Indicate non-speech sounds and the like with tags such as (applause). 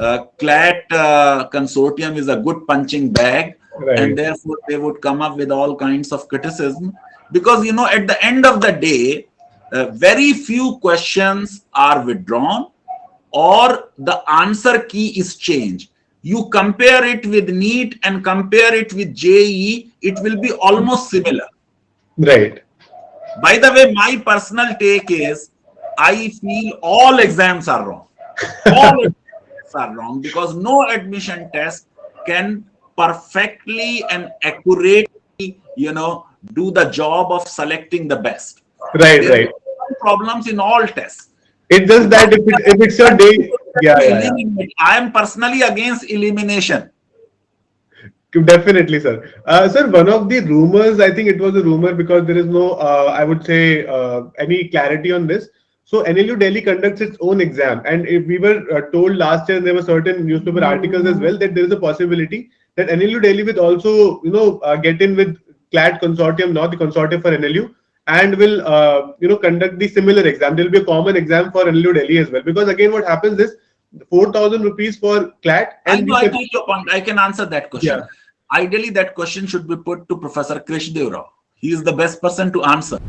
uh, CLAT uh, consortium is a good punching bag, Right. and therefore they would come up with all kinds of criticism. Because you know, at the end of the day, uh, very few questions are withdrawn, or the answer key is changed. You compare it with NEET and compare it with JEE, it will be almost similar. Right. By the way, my personal take is I feel all exams are wrong. All exams (laughs) are wrong because no admission test can perfectly and accurately, you know, do the job of selecting the best. Right. Right. problems in all tests. It's just that if, it, if it's your day, yeah, yeah, yeah. I am personally against elimination. Definitely, sir. Uh, sir, one of the rumors, I think it was a rumor because there is no, uh, I would say, uh, any clarity on this. So NLU Delhi conducts its own exam, and if we were uh, told last year, there were certain newspaper articles as well that there is a possibility that NLU Delhi will also, you know, uh, get in with CLAT consortium, not the consortium for NLU, and will, uh, you know, conduct the similar exam. There will be a common exam for NLU Delhi as well, because again, what happens is 4,000 rupees for CLAT, I know, I can- take your point. I can answer that question. Yeah. Ideally, that question should be put to Professor Krishna Deva Rao. He is the best person to answer.